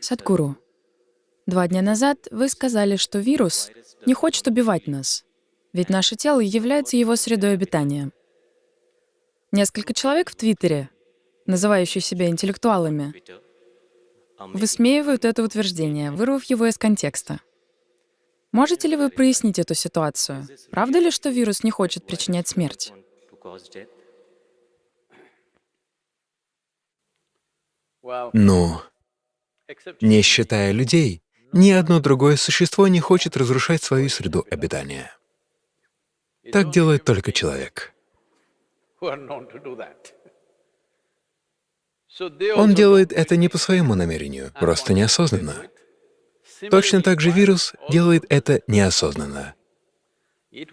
Садхгуру, два дня назад вы сказали, что вирус не хочет убивать нас, ведь наше тело является его средой обитания. Несколько человек в Твиттере, называющие себя интеллектуалами, высмеивают это утверждение, вырвав его из контекста. Можете ли вы прояснить эту ситуацию? Правда ли, что вирус не хочет причинять смерть? Ну, не считая людей, ни одно другое существо не хочет разрушать свою среду обитания. Так делает только человек. Он делает это не по своему намерению, просто неосознанно. Точно так же вирус делает это неосознанно.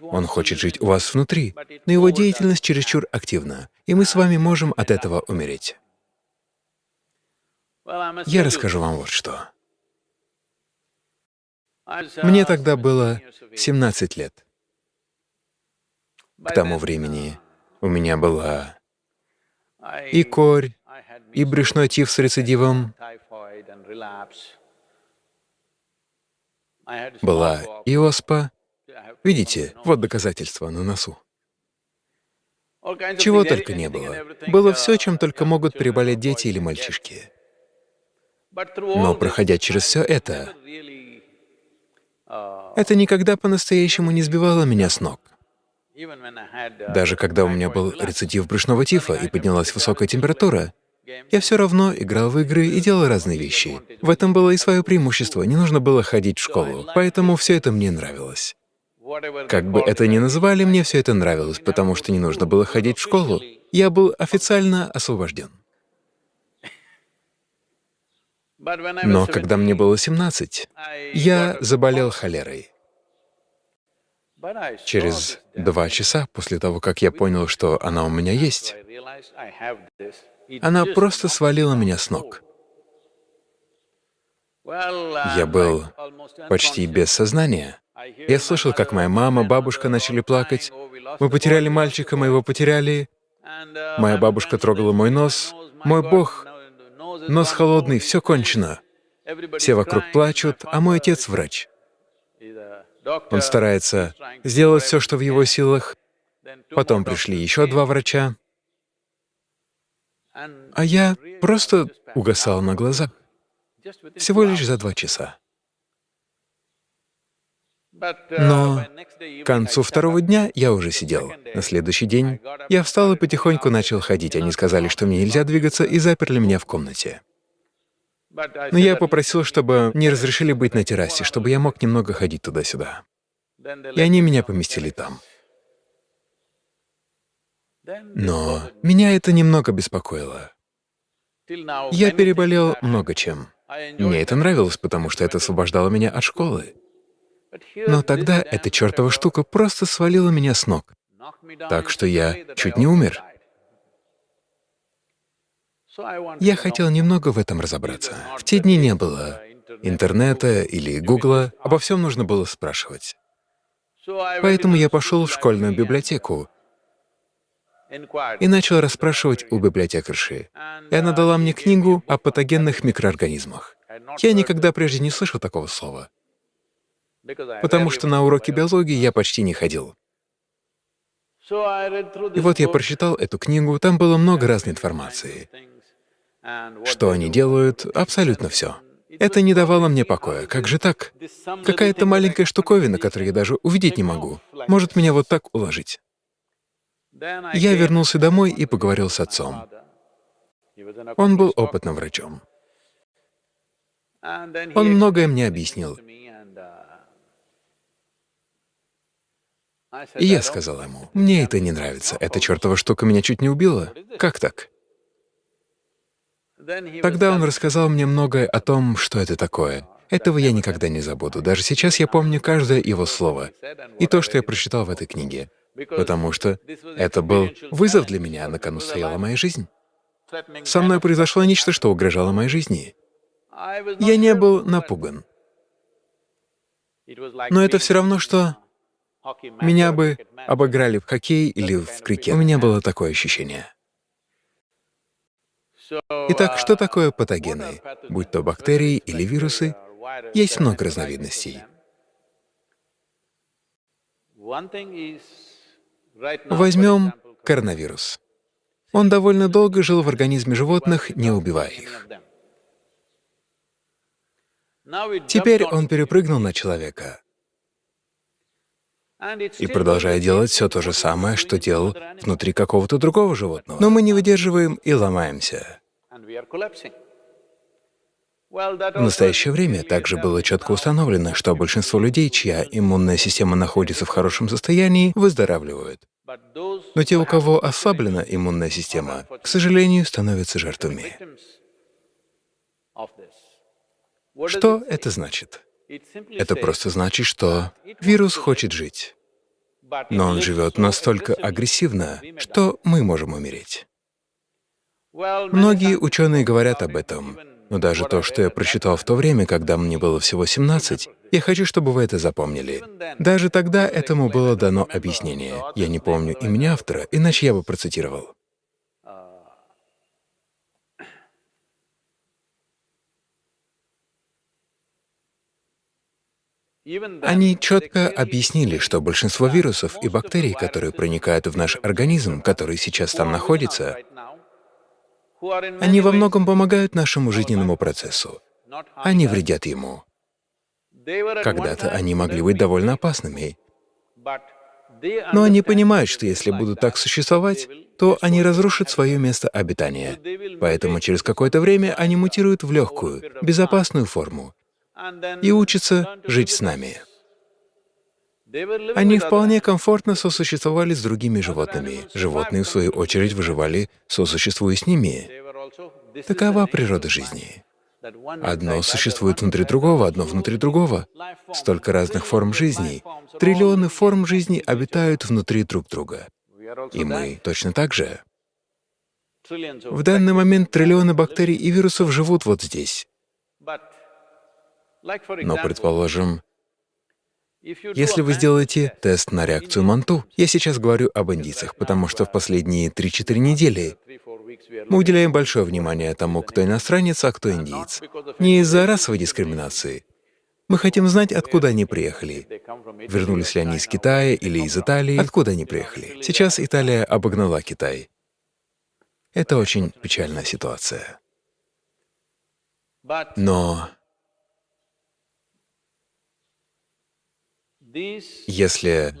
Он хочет жить у вас внутри, но его деятельность чересчур активна, и мы с вами можем от этого умереть. Я расскажу вам вот что. Мне тогда было 17 лет. К тому времени у меня была и корь, и брюшной тиф с рецидивом, была и оспа. Видите, вот доказательства на носу. Чего только не было. Было все, чем только могут переболеть дети или мальчишки. Но проходя через все это, это никогда по-настоящему не сбивало меня с ног. Даже когда у меня был рецидив брюшного тифа и поднялась высокая температура, я все равно играл в игры и делал разные вещи. В этом было и свое преимущество, не нужно было ходить в школу, поэтому все это мне нравилось. Как бы это ни называли, мне все это нравилось, потому что не нужно было ходить в школу. Я был официально освобожден. Но когда мне было 17, я заболел холерой. Через два часа после того, как я понял, что она у меня есть, она просто свалила меня с ног. Я был почти без сознания. Я слышал, как моя мама, бабушка начали плакать. Мы потеряли мальчика, мы его потеряли. Моя бабушка трогала мой нос. Мой Бог Нос холодный, все кончено. Все вокруг плачут, а мой отец — врач. Он старается сделать все, что в его силах. Потом пришли еще два врача. А я просто угасал на глазах. Всего лишь за два часа. Но к концу второго дня я уже сидел. На следующий день я встал и потихоньку начал ходить. Они сказали, что мне нельзя двигаться, и заперли меня в комнате. Но я попросил, чтобы не разрешили быть на террасе, чтобы я мог немного ходить туда-сюда. И они меня поместили там. Но меня это немного беспокоило. Я переболел много чем. Мне это нравилось, потому что это освобождало меня от школы. Но тогда эта чертова штука просто свалила меня с ног, так что я чуть не умер. Я хотел немного в этом разобраться. В те дни не было интернета или гугла, обо всем нужно было спрашивать. Поэтому я пошел в школьную библиотеку и начал расспрашивать у библиотекарши. И она дала мне книгу о патогенных микроорганизмах. Я никогда прежде не слышал такого слова потому что на уроки биологии я почти не ходил. И вот я прочитал эту книгу, там было много разной информации. Что они делают, абсолютно все. Это не давало мне покоя. Как же так? Какая-то маленькая штуковина, которую я даже увидеть не могу, может меня вот так уложить. Я вернулся домой и поговорил с отцом. Он был опытным врачом. Он многое мне объяснил. И я сказал ему, мне это не нравится, эта чертова штука меня чуть не убила. Как так? Тогда он рассказал мне многое о том, что это такое. Этого я никогда не забуду. Даже сейчас я помню каждое его слово и то, что я прочитал в этой книге, потому что это был вызов для меня, на кону стояла моя жизнь. Со мной произошло нечто, что угрожало моей жизни. Я не был напуган. Но это все равно, что меня бы обыграли в хоккей или в крикет. У меня было такое ощущение. Итак, что такое патогены? Будь то бактерии или вирусы, есть много разновидностей. Возьмем коронавирус. Он довольно долго жил в организме животных, не убивая их. Теперь он перепрыгнул на человека и продолжает делать все то же самое, что делал внутри какого-то другого животного. Но мы не выдерживаем и ломаемся. В настоящее время также было четко установлено, что большинство людей, чья иммунная система находится в хорошем состоянии, выздоравливают. Но те, у кого ослаблена иммунная система, к сожалению, становятся жертвами. Что это значит? Это просто значит, что вирус хочет жить, но он живет настолько агрессивно, что мы можем умереть. Многие ученые говорят об этом, но даже то, что я прочитал в то время, когда мне было всего 17, я хочу, чтобы вы это запомнили. Даже тогда этому было дано объяснение. Я не помню имени автора, иначе я бы процитировал. Они четко объяснили, что большинство вирусов и бактерий, которые проникают в наш организм, который сейчас там находится, они во многом помогают нашему жизненному процессу. Они вредят ему. Когда-то они могли быть довольно опасными. Но они понимают, что если будут так существовать, то они разрушат свое место обитания. Поэтому через какое-то время они мутируют в легкую, безопасную форму и учатся жить с нами. Они вполне комфортно сосуществовали с другими животными. Животные, в свою очередь, выживали, сосуществуя с ними. Такова природа жизни. Одно существует внутри другого, одно внутри другого. Столько разных форм жизни. Триллионы форм жизни обитают внутри друг друга. И мы точно так же. В данный момент триллионы бактерий и вирусов живут вот здесь. Но, предположим, если вы сделаете тест на реакцию Манту, я сейчас говорю об индийцах, потому что в последние 3-4 недели мы уделяем большое внимание тому, кто иностранец, а кто индиец. Не из-за расовой дискриминации. Мы хотим знать, откуда они приехали. Вернулись ли они из Китая или из Италии, откуда они приехали. Сейчас Италия обогнала Китай. Это очень печальная ситуация. Но Если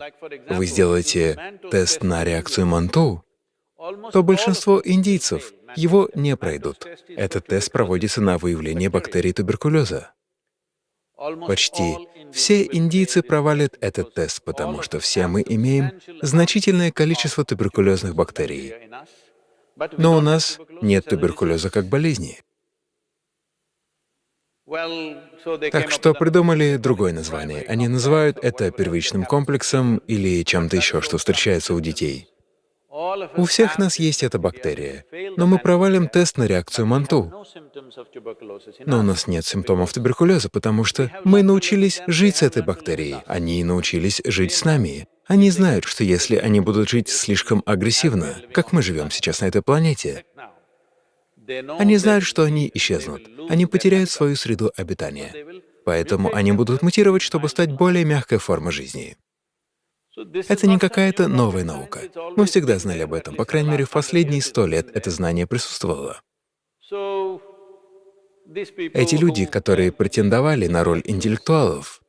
вы сделаете тест на реакцию Манту, то большинство индийцев его не пройдут. Этот тест проводится на выявление бактерий туберкулеза. Почти все индийцы провалят этот тест, потому что все мы имеем значительное количество туберкулезных бактерий. Но у нас нет туберкулеза как болезни. Так что придумали другое название. Они называют это первичным комплексом или чем-то еще, что встречается у детей. У всех нас есть эта бактерия, но мы провалим тест на реакцию Манту. Но у нас нет симптомов туберкулеза, потому что мы научились жить с этой бактерией, они научились жить с нами. Они знают, что если они будут жить слишком агрессивно, как мы живем сейчас на этой планете, они знают, что они исчезнут, они потеряют свою среду обитания. Поэтому они будут мутировать, чтобы стать более мягкой формой жизни. Это не какая-то новая наука. Мы всегда знали об этом, по крайней мере, в последние сто лет это знание присутствовало. Эти люди, которые претендовали на роль интеллектуалов,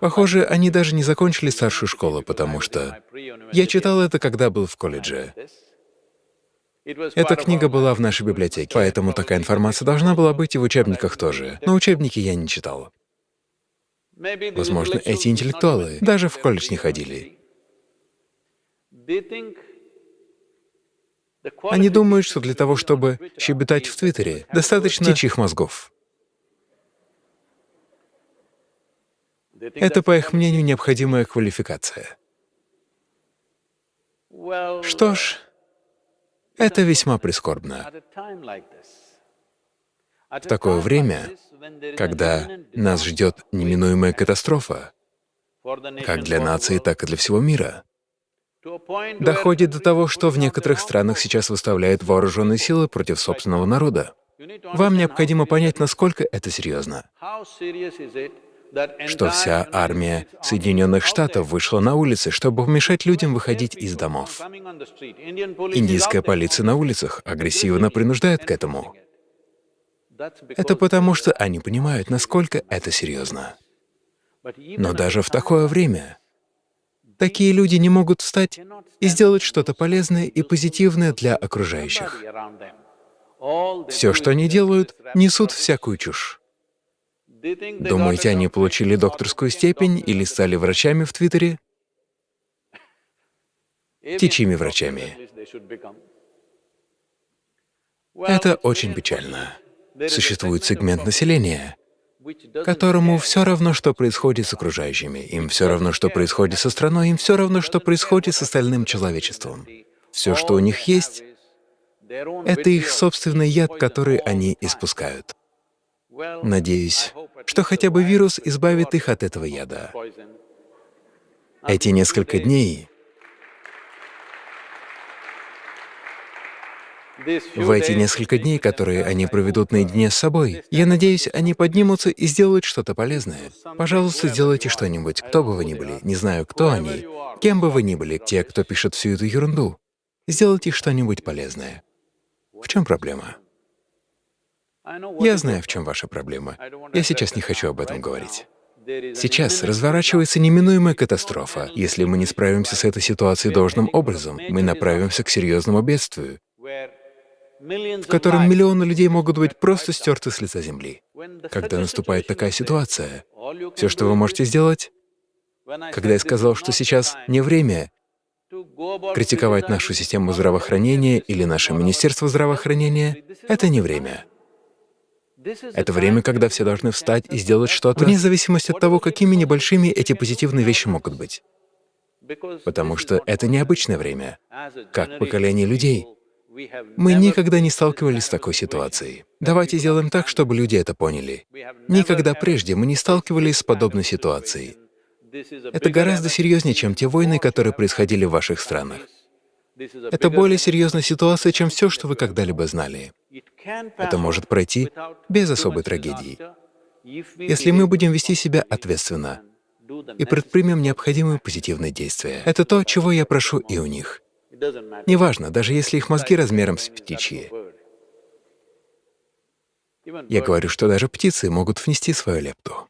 похоже, они даже не закончили старшую школу, потому что я читал это, когда был в колледже. Эта книга была в нашей библиотеке, поэтому такая информация должна была быть и в учебниках тоже. Но учебники я не читал. Возможно, эти интеллектуалы даже в колледж не ходили. Они думают, что для того, чтобы щебетать в Твиттере, достаточно птичьих мозгов. Это, по их мнению, необходимая квалификация. Что ж, это весьма прискорбно. В такое время, когда нас ждет неминуемая катастрофа, как для нации, так и для всего мира, доходит до того, что в некоторых странах сейчас выставляют вооруженные силы против собственного народа. Вам необходимо понять, насколько это серьезно, что вся армия Соединенных Штатов вышла на улицы, чтобы помешать людям выходить из домов. Индийская полиция на улицах агрессивно принуждает к этому. Это потому, что они понимают, насколько это серьезно. Но даже в такое время такие люди не могут встать и сделать что-то полезное и позитивное для окружающих. Все, что они делают, несут всякую чушь. Думаете, они получили докторскую степень или стали врачами в Твиттере? Птичьими врачами. Это очень печально. Существует сегмент населения, которому все равно, что происходит с окружающими, им все равно, что происходит со страной, им все равно, что происходит с остальным человечеством. Все, что у них есть, это их собственный яд, который они испускают. Надеюсь, что хотя бы вирус избавит их от этого яда. Эти несколько дней В эти несколько дней, которые они проведут наедине с собой, я надеюсь, они поднимутся и сделают что-то полезное. Пожалуйста, сделайте что-нибудь, кто бы вы ни были, не знаю, кто они, кем бы вы ни были, те, кто пишет всю эту ерунду. Сделайте что-нибудь полезное. В чем проблема? Я знаю, в чем ваша проблема. Я сейчас не хочу об этом говорить. Сейчас разворачивается неминуемая катастрофа. Если мы не справимся с этой ситуацией должным образом, мы направимся к серьезному бедствию, в котором миллионы людей могут быть просто стерты с лица Земли. Когда наступает такая ситуация, все, что вы можете сделать, когда я сказал, что сейчас не время критиковать нашу систему здравоохранения или наше Министерство здравоохранения, это не время. Это время, когда все должны встать и сделать что-то, вне зависимости от того, какими небольшими эти позитивные вещи могут быть. Потому что это необычное время. Как поколение людей, мы никогда не сталкивались с такой ситуацией. Давайте сделаем так, чтобы люди это поняли. Никогда прежде мы не сталкивались с подобной ситуацией. Это гораздо серьезнее, чем те войны, которые происходили в ваших странах. Это более серьезная ситуация, чем все, что вы когда-либо знали. Это может пройти без особой трагедии, если мы будем вести себя ответственно и предпримем необходимые позитивные действия. Это то, чего я прошу и у них. Неважно, даже если их мозги размером с птичьи. Я говорю, что даже птицы могут внести свою лепту.